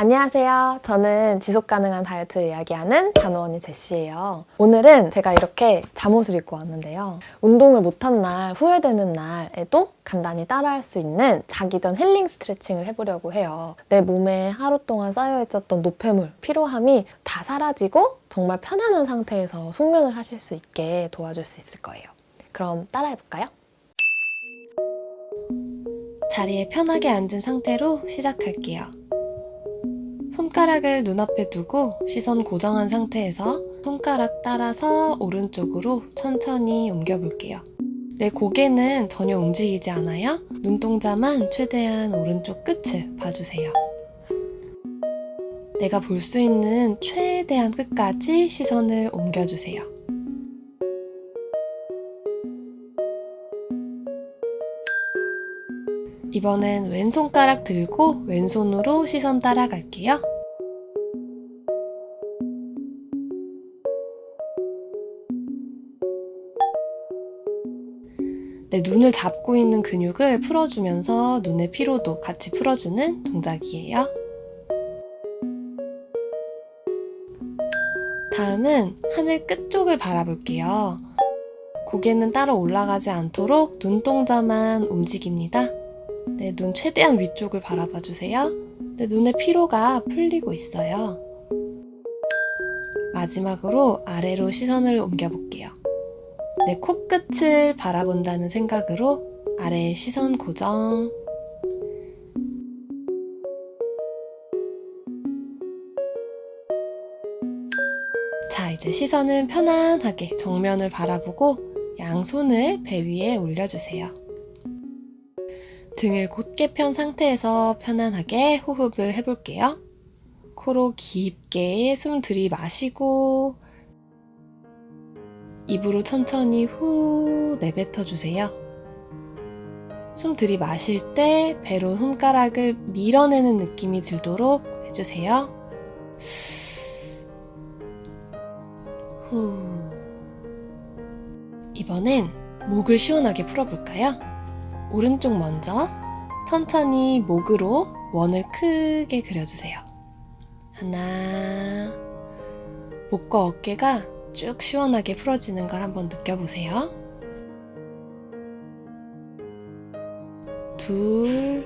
안녕하세요. 저는 지속 가능한 다이어트를 이야기하는 단호언니 제시예요. 오늘은 제가 이렇게 잠옷을 입고 왔는데요. 운동을 못한 날, 후회되는 날에도 간단히 따라할 수 있는 자기 전 힐링 스트레칭을 해보려고 해요. 내 몸에 하루 동안 쌓여있었던 노폐물, 피로함이 다 사라지고 정말 편안한 상태에서 숙면을 하실 수 있게 도와줄 수 있을 거예요. 그럼 따라해볼까요? 자리에 편하게 앉은 상태로 시작할게요. 손가락을 눈앞에 두고 시선 고정한 상태에서 손가락 따라서 오른쪽으로 천천히 옮겨볼게요. 내 고개는 전혀 움직이지 않아요. 눈동자만 최대한 오른쪽 끝을 봐주세요. 내가 볼 수 있는 최대한 끝까지 시선을 옮겨주세요. 이번엔 왼손가락 들고 왼손으로 시선 따라갈게요. 눈을 잡고 있는 근육을 풀어주면서 눈의 피로도 같이 풀어주는 동작이에요. 다음은 하늘 끝쪽을 바라볼게요. 고개는 따로 올라가지 않도록 눈동자만 움직입니다. 내눈 최대한 위쪽을 바라봐 주세요. 내 눈의 피로가 풀리고 있어요. 마지막으로 아래로 시선을 옮겨볼게요. 내 코끝을 바라본다는 생각으로 아래에 시선 고정. 자, 이제 시선은 편안하게 정면을 바라보고 양손을 배 위에 올려주세요. 등을 곧게 편 상태에서 편안하게 호흡을 해볼게요. 코로 깊게 숨 들이마시고 입으로 천천히 후 내뱉어 주세요. 숨 들이마실 때 배로 손가락을 밀어내는 느낌이 들도록 해주세요. 후. 이번엔 목을 시원하게 풀어볼까요? 오른쪽 먼저 천천히 목으로 원을 크게 그려주세요. 하나, 목과 어깨가 쭉 시원하게 풀어지는 걸 한번 느껴보세요. 둘,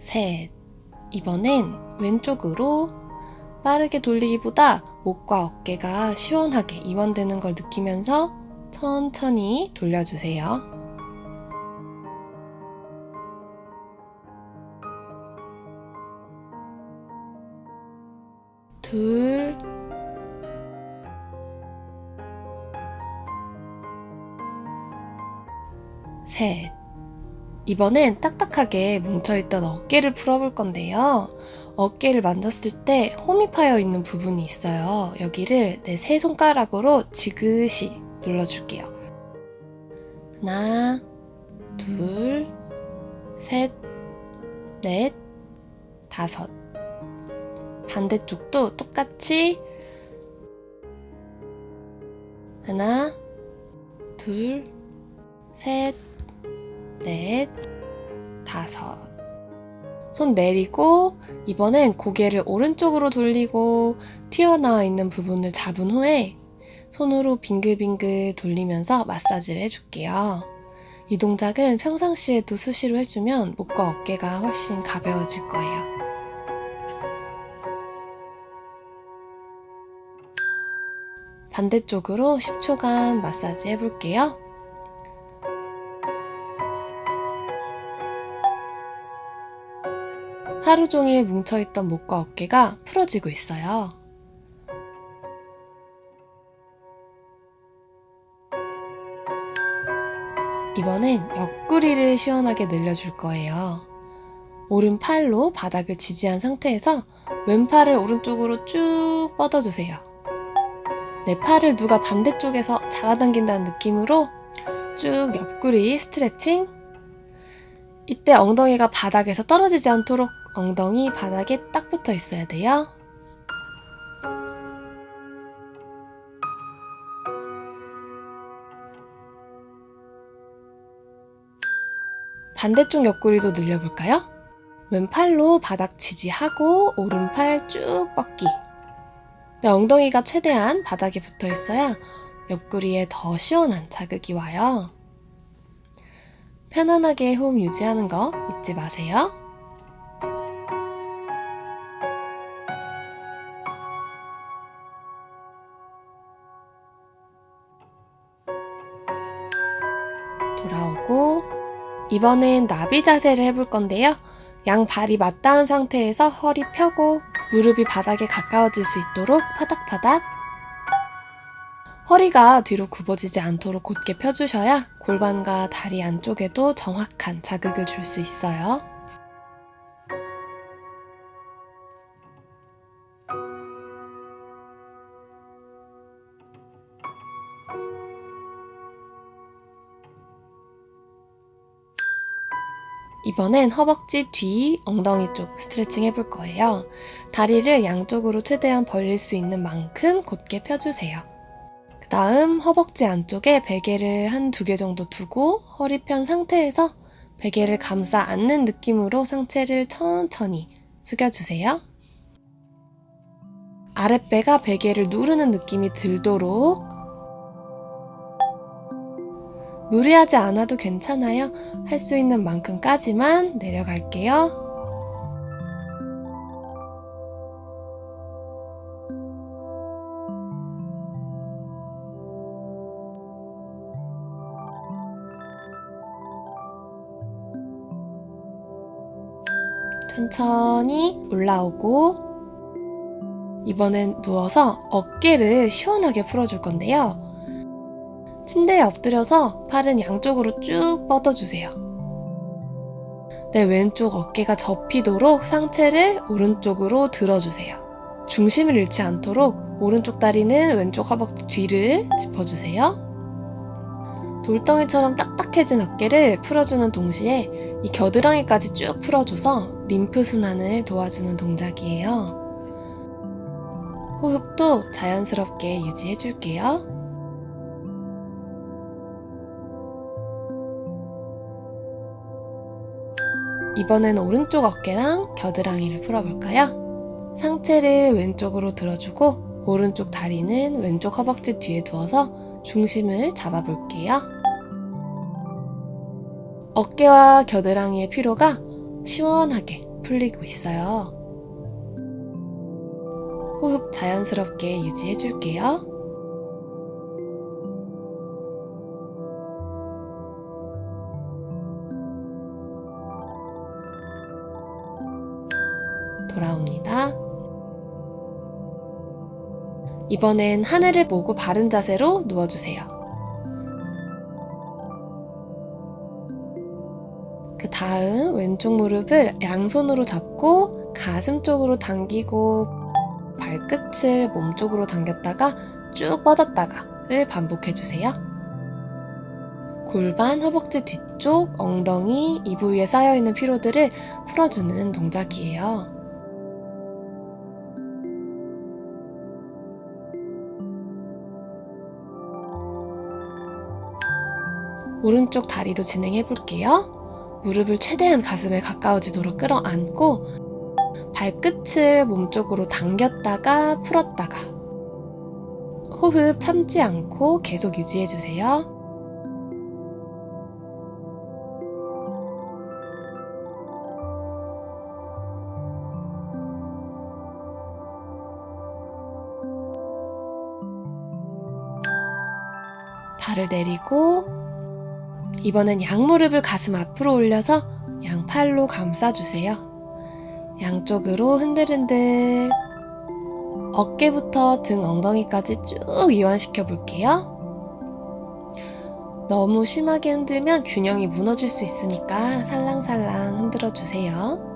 셋. 이번엔 왼쪽으로 빠르게 돌리기보다 목과 어깨가 시원하게 이완되는 걸 느끼면서 천천히 돌려주세요. 둘, 셋. 이번엔 딱딱하게 뭉쳐있던 어깨를 풀어볼 건데요. 어깨를 만졌을 때 홈이 파여 있는 부분이 있어요. 여기를 내 세 손가락으로 지그시 눌러줄게요. 하나, 둘, 셋, 넷, 다섯. 반대쪽도 똑같이 하나, 둘, 셋, 넷, 다섯. 손 내리고 이번엔 고개를 오른쪽으로 돌리고 튀어나와 있는 부분을 잡은 후에 손으로 빙글빙글 돌리면서 마사지를 해줄게요. 이 동작은 평상시에도 수시로 해주면 목과 어깨가 훨씬 가벼워질 거예요. 반대쪽으로 10초간 마사지 해볼게요. 하루 종일 뭉쳐있던 목과 어깨가 풀어지고 있어요. 이번엔 옆구리를 시원하게 늘려줄 거예요. 오른팔로 바닥을 지지한 상태에서 왼팔을 오른쪽으로 쭉 뻗어주세요. 내 팔을 누가 반대쪽에서 잡아당긴다는 느낌으로 쭉 옆구리 스트레칭 이때 엉덩이가 바닥에서 떨어지지 않도록 엉덩이 바닥에 딱 붙어 있어야 돼요. 반대쪽 옆구리도 늘려볼까요? 왼팔로 바닥 지지하고 오른팔 쭉 뻗기. 네, 엉덩이가 최대한 바닥에 붙어 있어야 옆구리에 더 시원한 자극이 와요. 편안하게 호흡 유지하는 거 잊지 마세요. 돌아오고 이번엔 나비 자세를 해볼 건데요. 양 발이 맞닿은 상태에서 허리 펴고 무릎이 바닥에 가까워질 수 있도록 파닥파닥 허리가 뒤로 굽어지지 않도록 곧게 펴주셔야 골반과 다리 안쪽에도 정확한 자극을 줄 수 있어요. 이번엔 허벅지 뒤, 엉덩이 쪽 스트레칭 해볼 거예요. 다리를 양쪽으로 최대한 벌릴 수 있는 만큼 곧게 펴주세요. 그 다음 허벅지 안쪽에 베개를 한 두 개 정도 두고 허리 편 상태에서 베개를 감싸 안는 느낌으로 상체를 천천히 숙여주세요. 아랫배가 베개를 누르는 느낌이 들도록 무리하지 않아도 괜찮아요. 할 수 있는 만큼까지만 내려갈게요. 천천히 올라오고 이번엔 누워서 어깨를 시원하게 풀어줄 건데요. 침대에 엎드려서 팔은 양쪽으로 쭉 뻗어주세요. 내 왼쪽 어깨가 접히도록 상체를 오른쪽으로 들어주세요. 중심을 잃지 않도록 오른쪽 다리는 왼쪽 허벅지 뒤를 짚어주세요. 돌덩이처럼 딱딱해진 어깨를 풀어주는 동시에 이 겨드랑이까지 쭉 풀어줘서 림프 순환을 도와주는 동작이에요. 호흡도 자연스럽게 유지해줄게요. 이번엔 오른쪽 어깨랑 겨드랑이를 풀어볼까요? 상체를 왼쪽으로 들어주고 오른쪽 다리는 왼쪽 허벅지 뒤에 두어서 중심을 잡아볼게요. 어깨와 겨드랑이의 피로가 시원하게 풀리고 있어요. 호흡 자연스럽게 유지해줄게요. 이번엔 하늘을 보고 바른 자세로 누워주세요. 그 다음 왼쪽 무릎을 양손으로 잡고 가슴 쪽으로 당기고 발끝을 몸 쪽으로 당겼다가 쭉 뻗었다가를 반복해주세요. 골반, 허벅지 뒤쪽, 엉덩이, 이 부위에 쌓여있는 피로들을 풀어주는 동작이에요. 오른쪽 다리도 진행해 볼게요. 무릎을 최대한 가슴에 가까워지도록 끌어안고 발끝을 몸쪽으로 당겼다가 풀었다가 호흡 참지 않고 계속 유지해 주세요. 발을 내리고 이번엔 양무릎을 가슴 앞으로 올려서 양팔로 감싸주세요. 양쪽으로 흔들흔들 어깨부터 등 엉덩이까지 쭉 이완시켜 볼게요. 너무 심하게 흔들면 균형이 무너질 수 있으니까 살랑살랑 흔들어 주세요.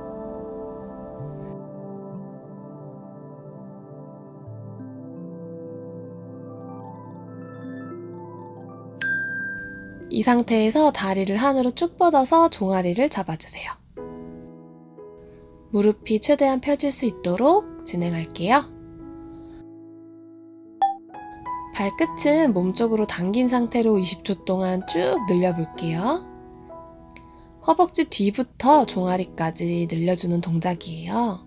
이 상태에서 다리를 하늘로 쭉 뻗어서 종아리를 잡아주세요. 무릎이 최대한 펴질 수 있도록 진행할게요. 발끝은 몸쪽으로 당긴 상태로 20초 동안 쭉 늘려볼게요. 허벅지 뒤부터 종아리까지 늘려주는 동작이에요.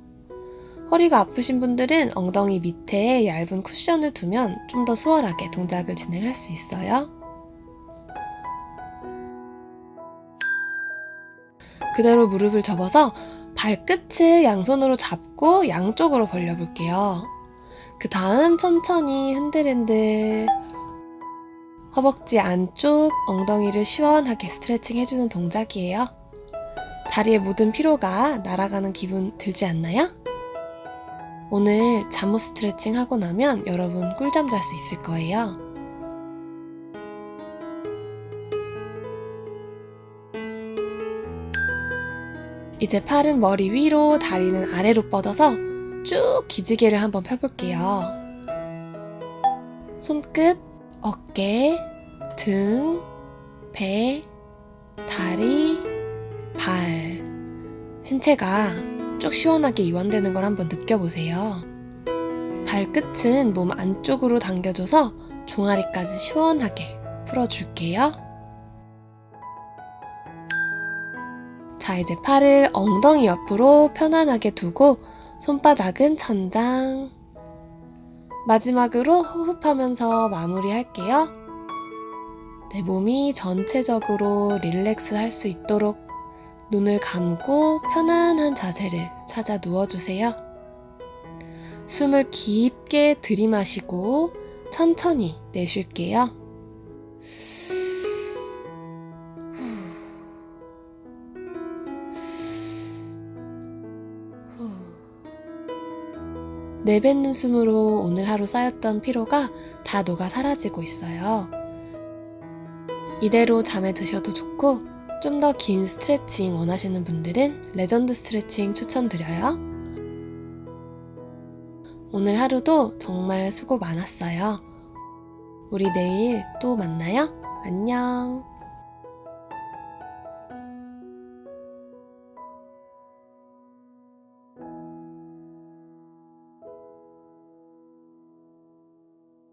허리가 아프신 분들은 엉덩이 밑에 얇은 쿠션을 두면 좀 더 수월하게 동작을 진행할 수 있어요. 그대로 무릎을 접어서 발끝을 양손으로 잡고 양쪽으로 벌려볼게요. 그 다음 천천히 흔들흔들 허벅지 안쪽 엉덩이를 시원하게 스트레칭 해주는 동작이에요. 다리의 모든 피로가 날아가는 기분 들지 않나요? 오늘 잠옷 스트레칭 하고 나면 여러분 꿀잠 잘 수 있을 거예요. 이제 팔은 머리 위로, 다리는 아래로 뻗어서 쭉 기지개를 한번 펴볼게요. 손끝, 어깨, 등, 배, 다리, 발. 신체가 쭉 시원하게 이완되는 걸 한번 느껴보세요. 발끝은 몸 안쪽으로 당겨줘서 종아리까지 시원하게 풀어줄게요. 자, 이제 팔을 엉덩이 옆으로 편안하게 두고 손바닥은 천장. 마지막으로 호흡하면서 마무리할게요. 내 몸이 전체적으로 릴렉스 할 수 있도록 눈을 감고 편안한 자세를 찾아 누워주세요. 숨을 깊게 들이마시고 천천히 내쉴게요. 내뱉는 숨으로 오늘 하루 쌓였던 피로가 다 녹아 사라지고 있어요. 이대로 잠에 드셔도 좋고 좀 더 긴 스트레칭 원하시는 분들은 레전드 스트레칭 추천드려요. 오늘 하루도 정말 수고 많았어요. 우리 내일 또 만나요. 안녕.